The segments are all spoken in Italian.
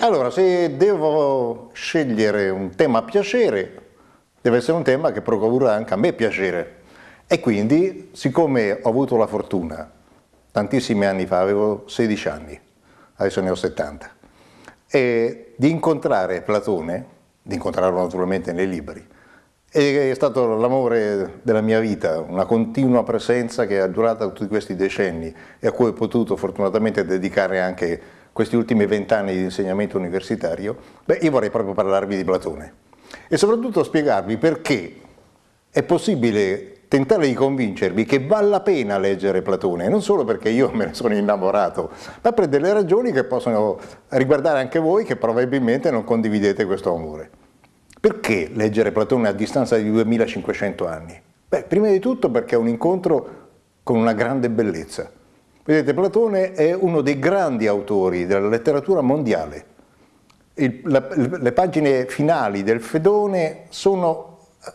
Allora, se devo scegliere un tema a piacere, deve essere un tema che procura anche a me piacere. E quindi, siccome ho avuto la fortuna, tantissimi anni fa, avevo 16 anni, adesso ne ho 70, e di incontrare Platone, di incontrarlo naturalmente nei libri, è stato l'amore della mia vita, una continua presenza che è durata tutti questi decenni e a cui ho potuto fortunatamente dedicare anche questi ultimi vent'anni di insegnamento universitario, beh, io vorrei proprio parlarvi di Platone e soprattutto spiegarvi perché è possibile tentare di convincervi che vale la pena leggere Platone, non solo perché io me ne sono innamorato, ma per delle ragioni che possono riguardare anche voi che probabilmente non condividete questo amore. Perché leggere Platone a distanza di 2500 anni? Beh, prima di tutto perché è un incontro con una grande bellezza. Vedete, Platone è uno dei grandi autori della letteratura mondiale. Il, la, le pagine finali del Fedone sono eh,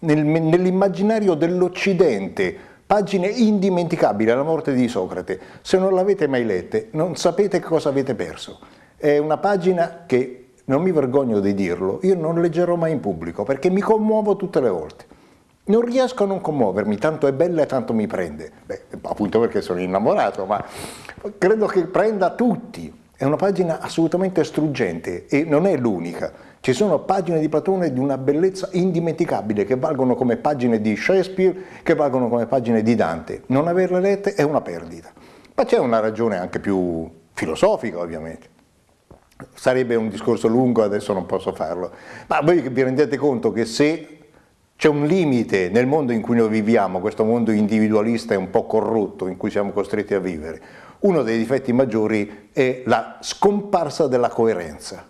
nel, nell'immaginario dell'Occidente, pagine indimenticabili alla morte di Socrate. Se non l'avete mai lette, non sapete cosa avete perso. È una pagina che non mi vergogno di dirlo, io non leggerò mai in pubblico perché mi commuovo tutte le volte. Non riesco a non commuovermi, tanto è bella e tanto mi prende. Beh, appunto perché sono innamorato, ma credo che prenda tutti. È una pagina assolutamente struggente e non è l'unica. Ci sono pagine di Platone di una bellezza indimenticabile che valgono come pagine di Shakespeare, che valgono come pagine di Dante. Non averle lette è una perdita. Ma c'è una ragione anche più filosofica, ovviamente sarebbe un discorso lungo, adesso non posso farlo, ma voi vi rendete conto che se c'è un limite nel mondo in cui noi viviamo, questo mondo individualista e un po' corrotto in cui siamo costretti a vivere, uno dei difetti maggiori è la scomparsa della coerenza.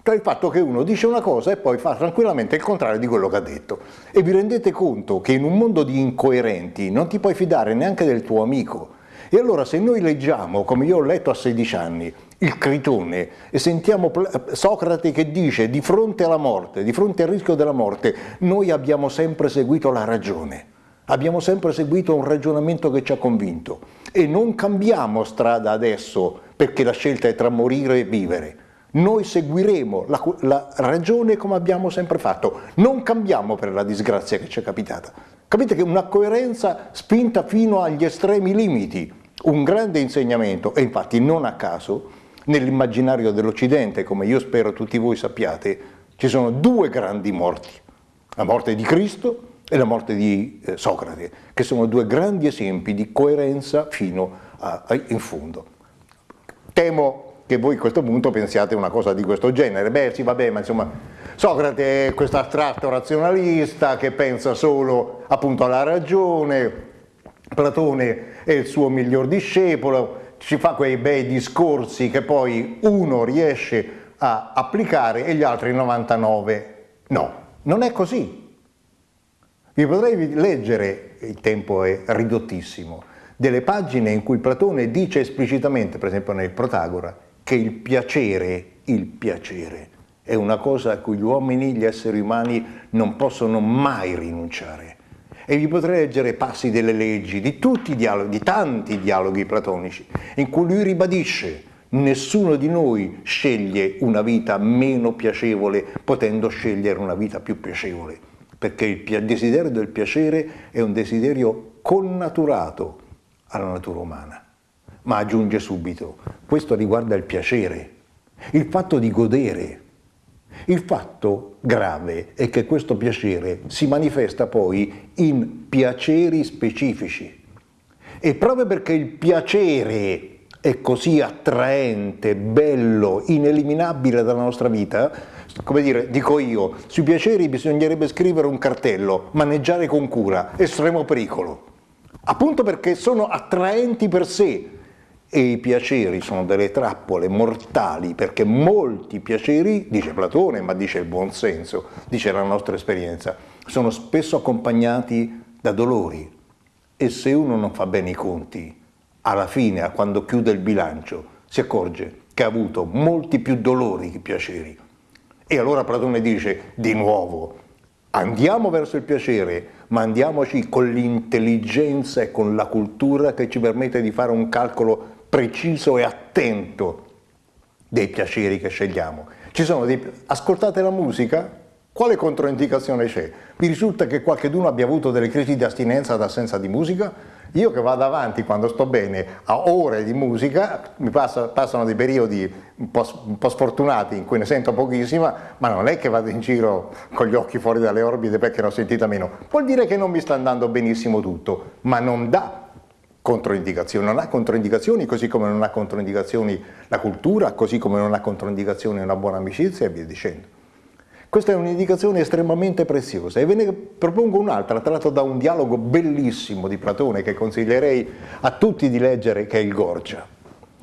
Cioè il fatto che uno dice una cosa e poi fa tranquillamente il contrario di quello che ha detto. E vi rendete conto che in un mondo di incoerenti non ti puoi fidare neanche del tuo amico, e allora se noi leggiamo, come io ho letto a 16 anni, il Critone e sentiamo Socrate che dice di fronte alla morte, di fronte al rischio della morte, noi abbiamo sempre seguito la ragione, abbiamo sempre seguito un ragionamento che ci ha convinto e non cambiamo strada adesso perché la scelta è tra morire e vivere. Noi seguiremo la, la ragione come abbiamo sempre fatto, non cambiamo per la disgrazia che ci è capitata. Capite che una coerenza spinta fino agli estremi limiti, un grande insegnamento e infatti non a caso nell'immaginario dell'Occidente, come io spero tutti voi sappiate, ci sono due grandi morti, la morte di Cristo e la morte di eh, Socrate, che sono due grandi esempi di coerenza fino a, a, in fondo. Temo che voi a questo punto pensiate una cosa di questo genere, beh sì vabbè ma insomma Socrate è questo astratto razionalista che pensa solo appunto alla ragione, Platone è il suo miglior discepolo, ci fa quei bei discorsi che poi uno riesce a applicare e gli altri 99 no. Non è così. Vi potrei leggere, il tempo è ridottissimo, delle pagine in cui Platone dice esplicitamente, per esempio nel Protagora, che il piacere, il piacere, è una cosa a cui gli uomini, gli esseri umani non possono mai rinunciare e vi potrei leggere passi delle leggi, di tutti i dialoghi, di tanti dialoghi platonici, in cui lui ribadisce nessuno di noi sceglie una vita meno piacevole potendo scegliere una vita più piacevole, perché il desiderio del piacere è un desiderio connaturato alla natura umana. Ma aggiunge subito, questo riguarda il piacere, il fatto di godere, il fatto grave è che questo piacere si manifesta poi in piaceri specifici. E proprio perché il piacere è così attraente, bello, ineliminabile dalla nostra vita, come dire, dico io, sui piaceri bisognerebbe scrivere un cartello, maneggiare con cura, estremo pericolo. Appunto perché sono attraenti per sé, e i piaceri sono delle trappole mortali perché molti piaceri, dice Platone, ma dice il buon senso, dice la nostra esperienza, sono spesso accompagnati da dolori e se uno non fa bene i conti, alla fine, quando chiude il bilancio, si accorge che ha avuto molti più dolori che piaceri. E allora Platone dice, di nuovo, andiamo verso il piacere, ma andiamoci con l'intelligenza e con la cultura che ci permette di fare un calcolo preciso e attento dei piaceri che scegliamo. Ci sono dei... Ascoltate la musica, quale controindicazione c'è? Vi risulta che qualcuno abbia avuto delle crisi di astinenza ad assenza di musica? Io che vado avanti quando sto bene a ore di musica, mi passa, passano dei periodi un po', un po', sfortunati in cui ne sento pochissima, ma non è che vado in giro con gli occhi fuori dalle orbite perché ne ho sentita meno. Vuol dire che non mi sta andando benissimo tutto, ma non dà controindicazioni, non ha controindicazioni così come non ha controindicazioni la cultura, così come non ha controindicazioni una buona amicizia e via dicendo. Questa è un'indicazione estremamente preziosa e ve ne propongo un'altra tratto da un dialogo bellissimo di Platone che consiglierei a tutti di leggere che è il Gorgia.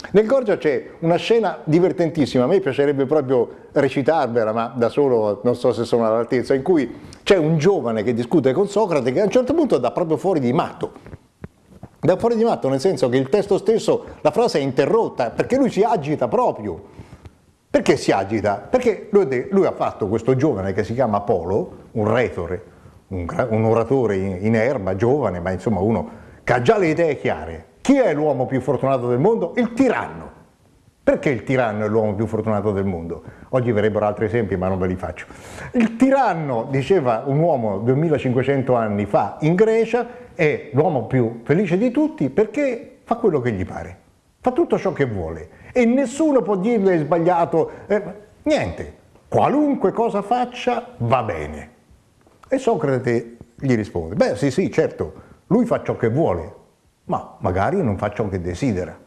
Nel Gorgia c'è una scena divertentissima, a me piacerebbe proprio recitarvela, ma da solo non so se sono all'altezza, in cui c'è un giovane che discute con Socrate che a un certo punto dà proprio fuori di matto. Da fuori di matto nel senso che il testo stesso, la frase è interrotta, perché lui si agita proprio perché si agita? Perché lui, lui, ha fatto questo giovane che si chiama Apollo, un retore, un, un oratore in, in, erba, giovane, ma insomma uno che ha già le idee chiare. Chi è l'uomo più fortunato del mondo? Il tiranno. Perché il tiranno è l'uomo più fortunato del mondo? Oggi verrebbero altri esempi, ma non ve li faccio. Il tiranno, diceva un uomo 2500 anni fa in Grecia, è l'uomo più felice di tutti perché fa quello che gli pare, fa tutto ciò che vuole e nessuno può dirgli è sbagliato, eh, niente, qualunque cosa faccia va bene. E Socrate gli risponde, beh sì sì certo, lui fa ciò che vuole, ma magari non fa ciò che desidera.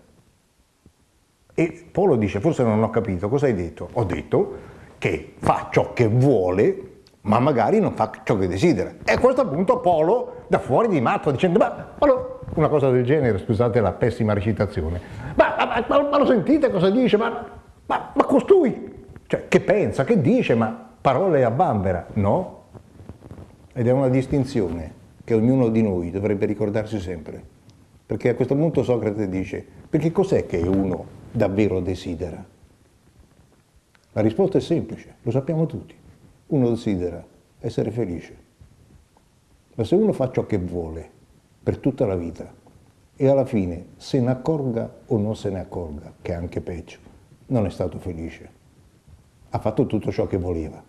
E Polo dice, forse non ho capito, cosa hai detto? Ho detto che fa ciò che vuole, ma magari non fa ciò che desidera. E a questo punto Polo, da fuori di matto, dicendo, ma Polo, una cosa del genere, scusate la pessima recitazione, ma, ma, ma, ma lo sentite cosa dice? Ma, ma, ma costui, cioè, che pensa, che dice, ma parole a bambera? No. Ed è una distinzione che ognuno di noi dovrebbe ricordarsi sempre. Perché a questo punto Socrate dice, perché cos'è che uno davvero desidera? La risposta è semplice, lo sappiamo tutti. Uno desidera essere felice. Ma se uno fa ciò che vuole per tutta la vita e alla fine se ne accorga o non se ne accorga, che è anche peggio, non è stato felice. Ha fatto tutto ciò che voleva,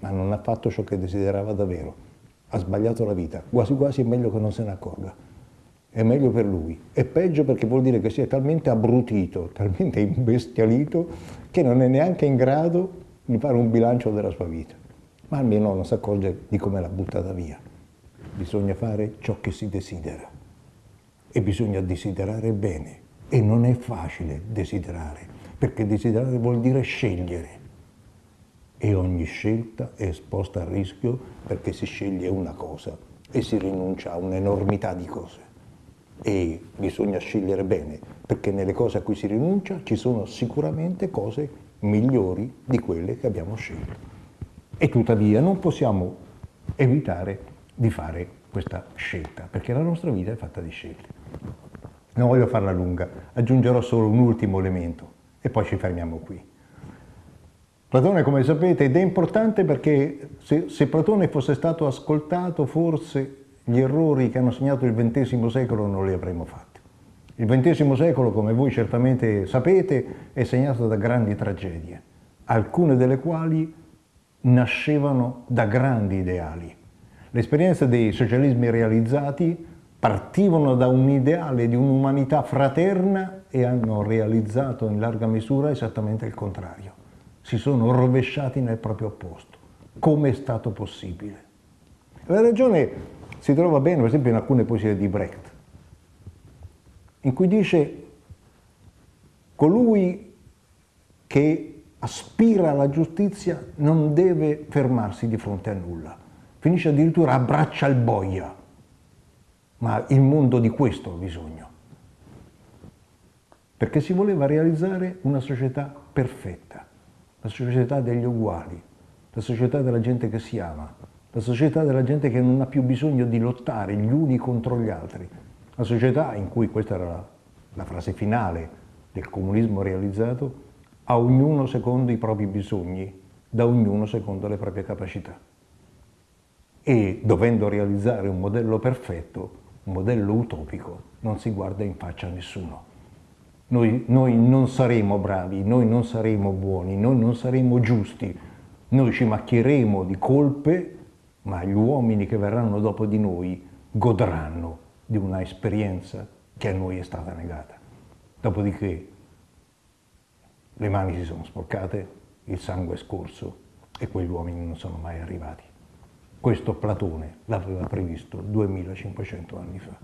ma non ha fatto ciò che desiderava davvero. Ha sbagliato la vita, quasi quasi è meglio che non se ne accorga. È meglio per lui. È peggio perché vuol dire che si è talmente abbrutito, talmente imbestialito, che non è neanche in grado di fare un bilancio della sua vita. Ma almeno non si accorge di come l'ha buttata via. Bisogna fare ciò che si desidera e bisogna desiderare bene e non è facile desiderare, perché desiderare vuol dire scegliere e ogni scelta è esposta al rischio perché si sceglie una cosa e si rinuncia a un'enormità di cose. E bisogna scegliere bene, perché nelle cose a cui si rinuncia ci sono sicuramente cose migliori di quelle che abbiamo scelto. E tuttavia non possiamo evitare di fare questa scelta, perché la nostra vita è fatta di scelte. Non voglio farla lunga, aggiungerò solo un ultimo elemento e poi ci fermiamo qui. Platone, come sapete, ed è importante perché se, se Platone fosse stato ascoltato, forse gli errori che hanno segnato il XX secolo non li avremmo fatti. Il XX secolo, come voi certamente sapete, è segnato da grandi tragedie, alcune delle quali nascevano da grandi ideali. L'esperienza dei socialismi realizzati partivano da un ideale di un'umanità fraterna e hanno realizzato in larga misura esattamente il contrario. Si sono rovesciati nel proprio opposto. Come è stato possibile? La ragione si trova bene, per esempio, in alcune poesie di Brecht, in cui dice colui che aspira alla giustizia non deve fermarsi di fronte a nulla, finisce addirittura a braccia al boia, ma il mondo di questo ha bisogno. Perché si voleva realizzare una società perfetta, la società degli uguali, la società della gente che si ama, la società della gente che non ha più bisogno di lottare gli uni contro gli altri, la società in cui, questa era la, la frase finale del comunismo realizzato, a ognuno secondo i propri bisogni, da ognuno secondo le proprie capacità. E dovendo realizzare un modello perfetto, un modello utopico, non si guarda in faccia a nessuno. Noi, noi non saremo bravi, noi non saremo buoni, noi non saremo giusti, noi ci macchieremo di colpe, ma gli uomini che verranno dopo di noi godranno di una esperienza che a noi è stata negata. Dopodiché le mani si sono sporcate, il sangue è scorso e quegli uomini non sono mai arrivati. Questo Platone l'aveva previsto 2500 anni fa.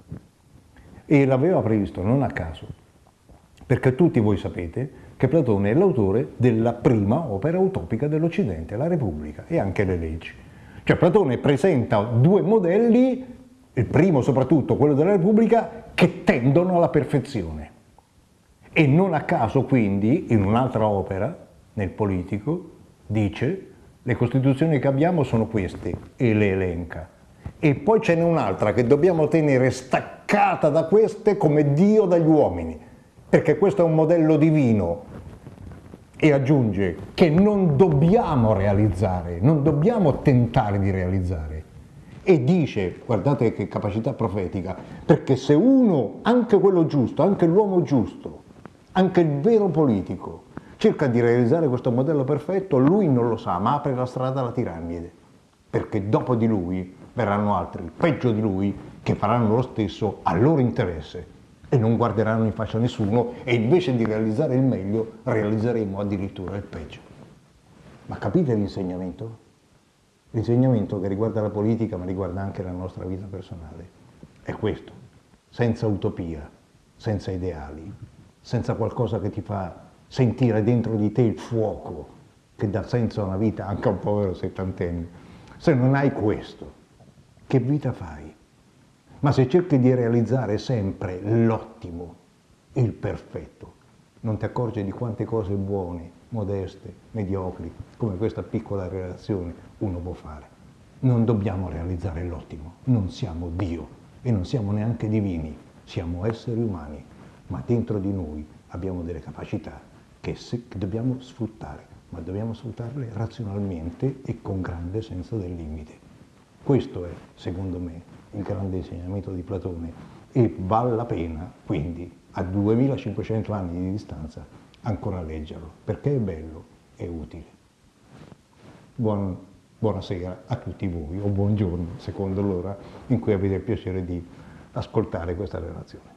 E l'aveva previsto non a caso, perché tutti voi sapete che Platone è l'autore della prima opera utopica dell'Occidente, la Repubblica e anche le leggi. Cioè Platone presenta due modelli, il primo soprattutto quello della Repubblica, che tendono alla perfezione. E non a caso quindi, in un'altra opera, nel politico, dice le costituzioni che abbiamo sono queste e le elenca. E poi ce n'è un'altra che dobbiamo tenere staccata da queste come Dio dagli uomini, perché questo è un modello divino. E aggiunge che non dobbiamo realizzare, non dobbiamo tentare di realizzare. E dice, guardate che capacità profetica, perché se uno, anche quello giusto, anche l'uomo giusto, anche il vero politico cerca di realizzare questo modello perfetto, lui non lo sa, ma apre la strada alla tirannide, perché dopo di lui verranno altri, peggio di lui, che faranno lo stesso al loro interesse e non guarderanno in faccia nessuno e invece di realizzare il meglio realizzeremo addirittura il peggio. Ma capite l'insegnamento? L'insegnamento che riguarda la politica ma riguarda anche la nostra vita personale è questo, senza utopia, senza ideali, senza qualcosa che ti fa sentire dentro di te il fuoco che dà senso a una vita, anche a un povero settantenne. Se non hai questo, che vita fai? Ma se cerchi di realizzare sempre l'ottimo, il perfetto, non ti accorgi di quante cose buone, modeste, mediocri, come questa piccola relazione uno può fare. Non dobbiamo realizzare l'ottimo, non siamo Dio e non siamo neanche divini, siamo esseri umani ma dentro di noi abbiamo delle capacità che, se, che dobbiamo sfruttare, ma dobbiamo sfruttarle razionalmente e con grande senso del limite. Questo è, secondo me, il grande insegnamento di Platone e vale la pena, quindi, a 2500 anni di distanza, ancora leggerlo, perché è bello e utile. Buon, buonasera a tutti voi, o buongiorno, secondo l'ora in cui avete il piacere di ascoltare questa relazione.